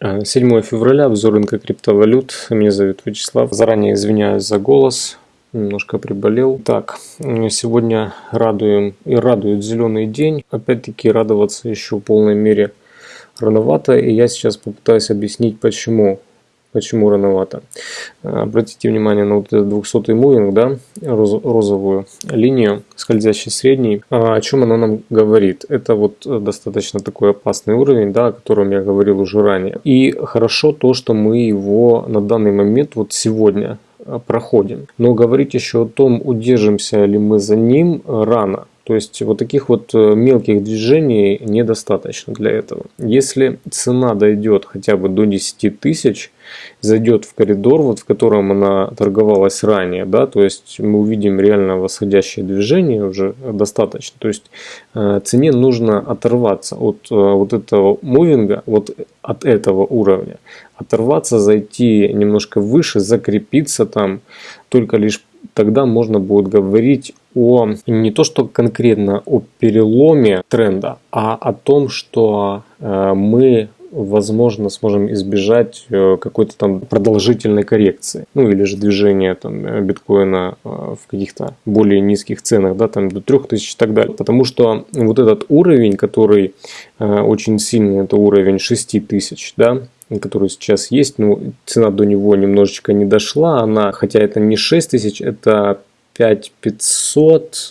7 февраля, обзор рынка криптовалют. Меня зовут Вячеслав. Заранее извиняюсь за голос, немножко приболел. Так, сегодня радуем и радует зеленый день. Опять-таки радоваться еще в полной мере рановато, и я сейчас попытаюсь объяснить почему. Почему рановато? Обратите внимание на вот этот 200 мувинг, да, розовую линию, скользящий средний. А о чем она нам говорит? Это вот достаточно такой опасный уровень, да, о котором я говорил уже ранее. И хорошо то, что мы его на данный момент, вот сегодня, проходим. Но говорить еще о том, удержимся ли мы за ним, рано. То есть вот таких вот э, мелких движений недостаточно для этого. Если цена дойдет хотя бы до 10 тысяч, зайдет в коридор, вот в котором она торговалась ранее, да, то есть мы увидим реально восходящее движение уже достаточно. То есть э, цене нужно оторваться от э, вот этого мувинга, вот от этого уровня, оторваться, зайти немножко выше, закрепиться там, только лишь тогда можно будет говорить о не то что конкретно о переломе тренда, а о том, что э, мы возможно сможем избежать э, какой-то там продолжительной коррекции, ну или же движения там э, биткоина в каких-то более низких ценах, да, там до 3000 и так далее. Потому что вот этот уровень, который очень сильный, это уровень 6000, да, который сейчас есть, но цена до него немножечко не дошла, она, хотя это не 6 тысяч, это 5500,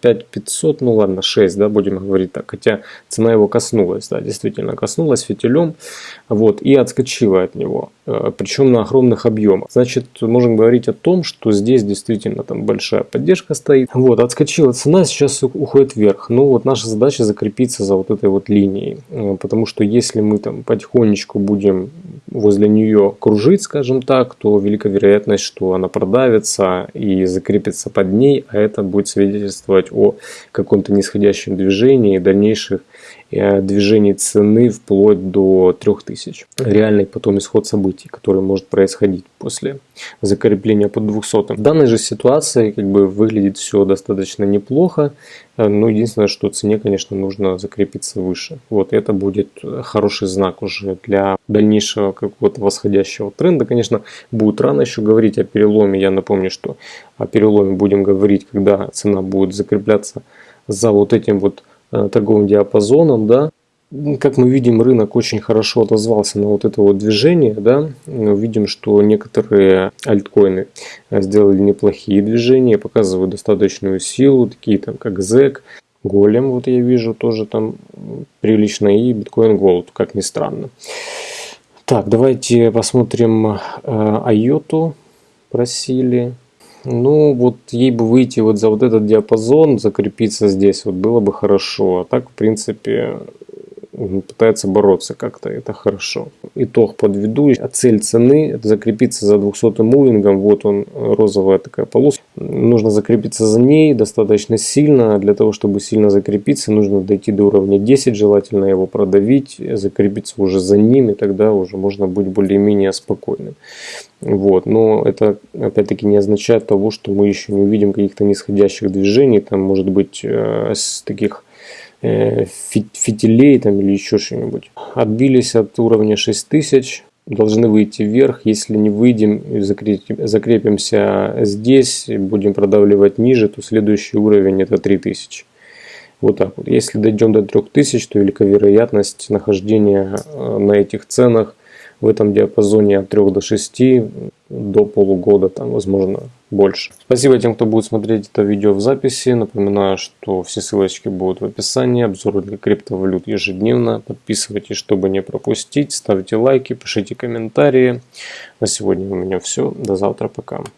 5500, э, ну ладно, 6, да, будем говорить так, хотя цена его коснулась, да, действительно коснулась фитилем, вот, и отскочила от него, э, причем на огромных объемах. Значит, можем говорить о том, что здесь действительно там большая поддержка стоит, вот, отскочила цена, сейчас уходит вверх, ну вот наша задача закрепиться за вот этой вот линией, э, потому что если мы там потихонечку будем возле нее кружить, скажем так, то велика вероятность, что она продавится и закрепится под ней, а это будет свидетельствовать о каком-то нисходящем движении и дальнейших Э, движений цены вплоть до 3000. Реальный потом исход событий, который может происходить после закрепления под 200. В данной же ситуации как бы выглядит все достаточно неплохо, э, но единственное, что цене, конечно, нужно закрепиться выше. Вот это будет хороший знак уже для дальнейшего какого-то восходящего тренда. Конечно, будет рано еще говорить о переломе. Я напомню, что о переломе будем говорить, когда цена будет закрепляться за вот этим вот Э, торговым диапазоном, да, как мы видим, рынок очень хорошо отозвался на вот это вот движение, да, видим, что некоторые альткоины э, сделали неплохие движения, показывают достаточную силу, такие там как ZEC, Голем, вот я вижу, тоже там прилично, и биткоин Gold, как ни странно. Так, давайте посмотрим э, Айоту, просили. Ну, вот ей бы выйти вот за вот этот диапазон, закрепиться здесь, вот было бы хорошо. А так, в принципе, пытается бороться как-то, это хорошо. Итог подведу. А цель цены закрепиться за 200 мувингом. Вот он, розовая такая полоска. Нужно закрепиться за ней достаточно сильно. Для того, чтобы сильно закрепиться, нужно дойти до уровня 10, желательно его продавить, закрепиться уже за ним, и тогда уже можно быть более-менее спокойным. Вот. Но это опять-таки не означает того, что мы еще не увидим каких-то нисходящих движений. Там может быть э, с таких фитилей там или еще что-нибудь. Отбились от уровня 6000, должны выйти вверх. Если не выйдем и закрепимся здесь, будем продавливать ниже, то следующий уровень это 3000. Вот так вот. Если дойдем до 3000, то велика вероятность нахождения э, на этих ценах в этом диапазоне от 3 до 6 до полугода, там, возможно, больше. Спасибо тем, кто будет смотреть это видео в записи. Напоминаю, что все ссылочки будут в описании. Обзоры для криптовалют ежедневно. Подписывайтесь, чтобы не пропустить. Ставьте лайки, пишите комментарии. На сегодня у меня все. До завтра. Пока.